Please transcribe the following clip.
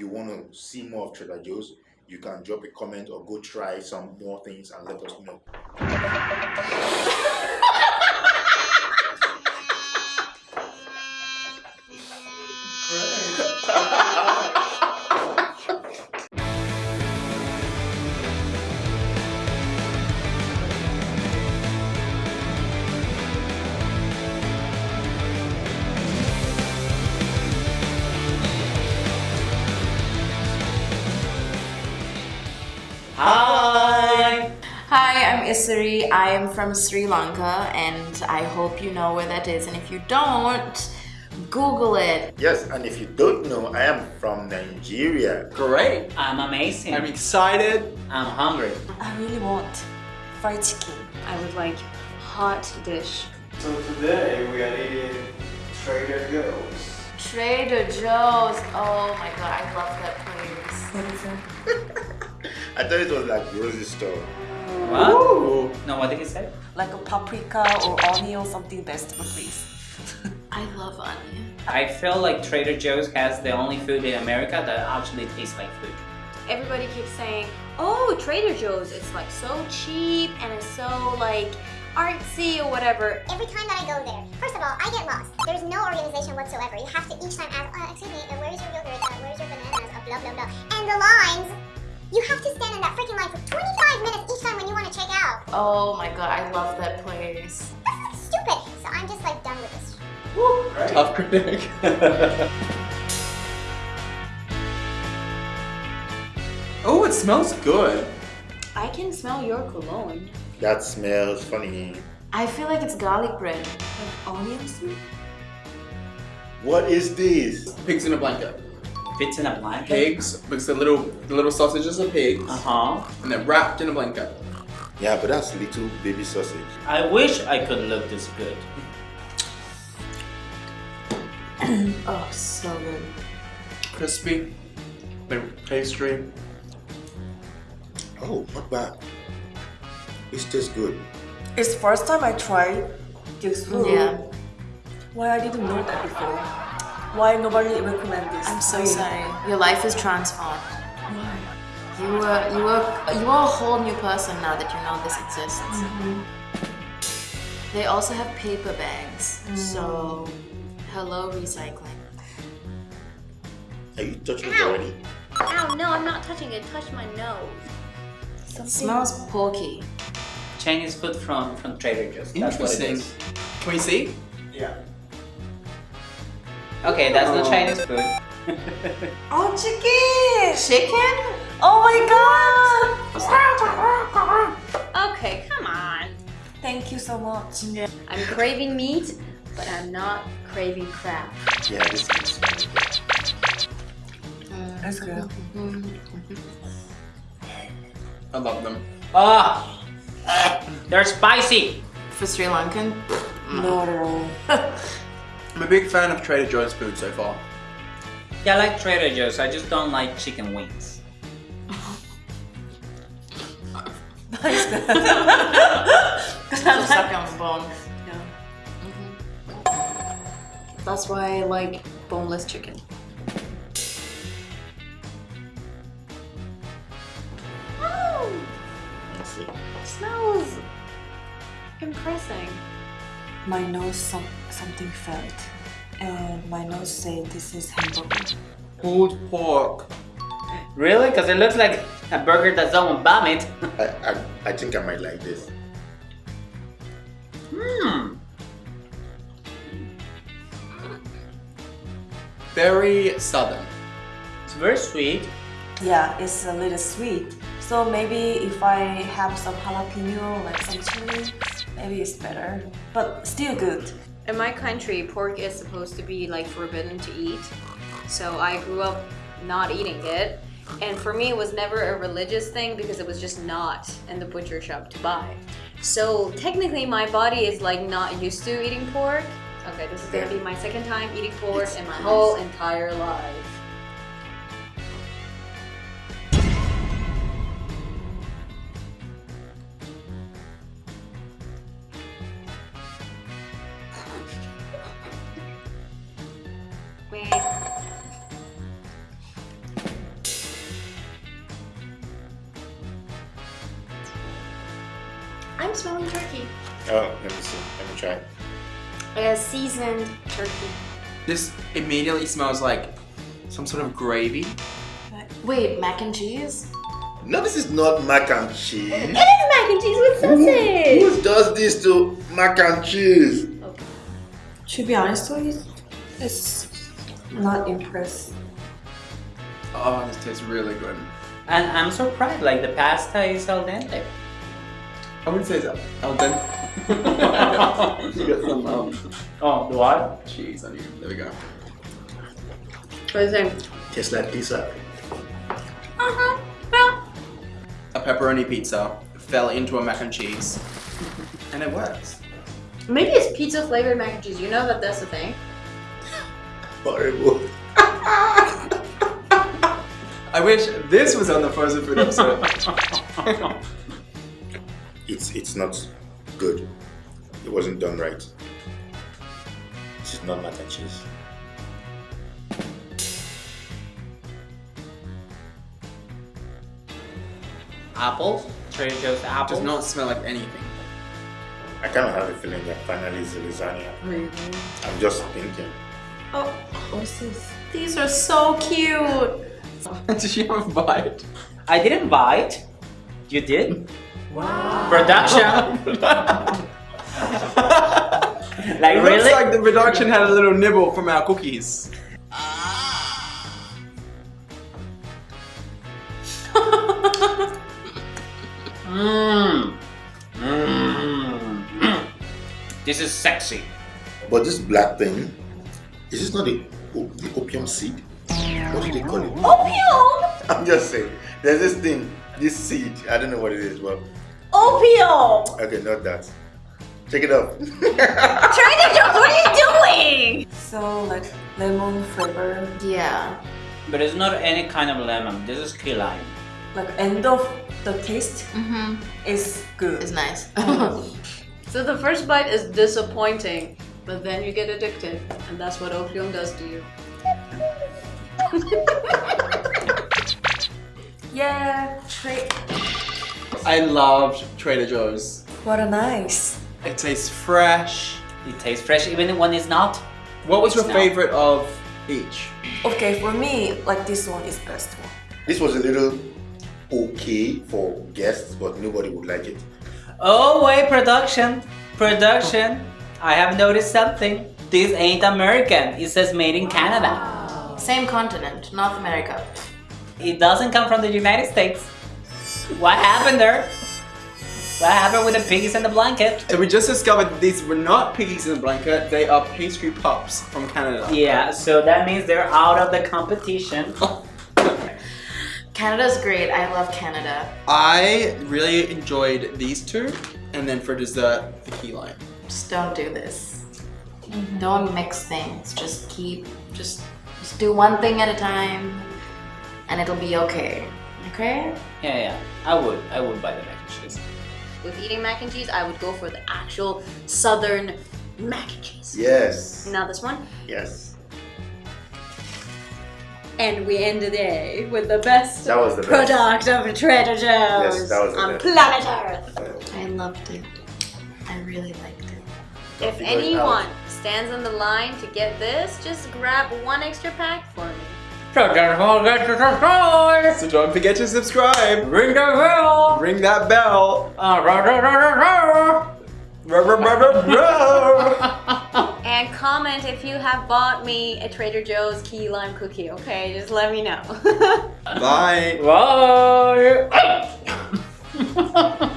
you want to see more of Trader Joe's, you can drop a comment or go try some more things and let us know. Hi! Hi, I'm Isari. I am from Sri Lanka and I hope you know where that is. And if you don't, Google it. Yes, and if you don't know, I am from Nigeria. Great! I'm amazing. I'm excited. I'm hungry. I really want fried chicken. I would like hot dish. So today we are eating Trader Joe's. Trader Joe's. Oh my god, I love that place. What is it? I thought it was like grocery store. What? Ooh. No, what did he say? Like a paprika or onion or something vegetable, please. I love onion. I feel like Trader Joe's has the only food in America that actually tastes like food. Everybody keeps saying, oh, Trader Joe's, it's like so cheap and it's so like artsy or whatever. Every time that I go there, first of all, I get lost. There's no organization whatsoever. You have to each time ask, uh, excuse me, uh, where is your yogurt? Uh, where is your bananas? Uh, blah, blah, blah. And the lines, you have to stand in that freaking line for 25 minutes each time when you want to check out. Oh my god, I love that place. That's stupid. So I'm just like done with this. Tough critic. oh, it smells good. I can smell your cologne. That smells funny. I feel like it's garlic bread. Onions? What is this? Pigs in a blanket. Fits in a blanket. Pigs, because the little the little sausages are pigs, Uh-huh. and they're wrapped in a blanket. Yeah, but that's little baby sausage. I wish I could look this good. Oh, so good. Crispy, they're pastry. Oh, not bad. It tastes good. It's first time I tried this food. Yeah. Why I didn't know that before? Why nobody recommend this? I'm so sorry. Your life is transformed. Why? You were you were you are a whole new person now that you know this exists. Mm-hmm. They also have paper bags. So mm. hello recycling. Are you touching it already? Ow, no, I'm not touching it. Touch my nose. It smells porky. Chinese food from, from Trader Joe's. That's what it Interesting. Can we see? Yeah. Oh. Okay, that's the Oh. Chinese food. Oh, chicken! Chicken? Oh my god! Okay, come on. Thank you so much. I'm craving meat, but I'm not craving crab. Yeah, this is very good. That's good. I love them. Ah! They're spicy! For Sri Lankan? No. I'm a big fan of Trader Joe's food so far. Yeah, I like Trader Joe's, I just don't like chicken wings. Just suck on the bone. Mm-hmm. That's why I like boneless chicken. Oh, Let's see. smells impressing. My nose some, something felt. And my nose said this is hamburger. Pulled pork. Really? Because it looks like a burger that someone vomit. I, I, I think I might like this. Hmm. Very southern. It's very sweet. Yeah, it's a little sweet. So maybe if I have some jalapeno, like some chili, maybe it's better. But still good. In my country, pork is supposed to be like forbidden to eat. So I grew up not eating it. And for me, it was never a religious thing because it was just not in the butcher shop to buy. So technically, my body is like not used to eating pork. Okay, this is gonna be my second time eating pork in my whole entire life. I'm smelling turkey. Oh, let me see. Let me try. A seasoned turkey. This immediately smells like some sort of gravy. Wait, mac and cheese? No, this is not mac and cheese. It is mac and cheese with sausage. Who does this to mac and cheese? Okay. To be honest with you, it's not impressed. Oh, this tastes really good. And I'm surprised, like the pasta is al dente. I wouldn't say it's al dente. you got some um, Oh, what? cheese on you. There we go. What do you think? Tastes like pizza. Uh-huh. Well, A pepperoni pizza fell into a mac and cheese. And it works. maybe it's pizza flavored mac and cheese. You know that that's a thing. Horrible. I wish this was on the frozen food episode. It's it's not good. It wasn't done right. This is not mac and cheese. Apples? Trader Joe's apples? Does not smell like anything. I kind of have a feeling that finally it's the lasagna. I'm just thinking. Oh, what's this? These are so cute. Did you have a bite? I didn't bite. You did? Wow. Production. like It really? looks like the production had a little nibble from our cookies. Mmm. Mmm. this is sexy. But this black thing, is this not the, the opium seed? What do they call it? Opium! I'm just saying. There's this thing, this seed. I don't know what it is, but Opium! okay, not that. Check it out. Trader Joe's, what are you doing? So like lemon flavor, Yeah. But it's not any kind of lemon. This is key lime. like end of the taste Mm-hmm. is good. It's nice. So the first bite is disappointing, but then you get addicted, and that's what opium does to you. Yeah, tra- I loved Trader Joe's. what a nice. It tastes fresh. It tastes fresh even when it's not. What was your not. favorite of each? Okay, for me, like this one is best one. this was a little okay for guests, but nobody would like it. Oh wait, production. Production. I have noticed something. This ain't American. It says made in Canada. Same continent, North America. It doesn't come from the United States. What happened there? What happened with the piggies and the blanket? So we just discovered these were not piggies in a blanket, they are pastry pups from Canada. Yeah, so that means they're out of the competition. Canada's great. I love Canada. I really enjoyed these two, and then for dessert, the key lime. Just don't do this. Don't mix things. Just keep, just, just do one thing at a time, and it'll be okay. Okay? Yeah, yeah. I would. I would buy the mac and cheese. With eating mac and cheese, I would go for the actual southern mac and cheese. Yes. Now this one. Yes. And we end the day with the best That was the best. product of Trader Joe's Yes, that was the on best. planet Earth. I loved it. I really liked it. If figure it anyone out. stands on the line to get this, just grab one extra pack for me. So don't forget to subscribe. So don't forget to subscribe, Ring the bell. ring that bell. Uh, rah, rah, rah. And comment if you have bought me a Trader Joe's key lime cookie, okay? Just let me know. Bye. Bye.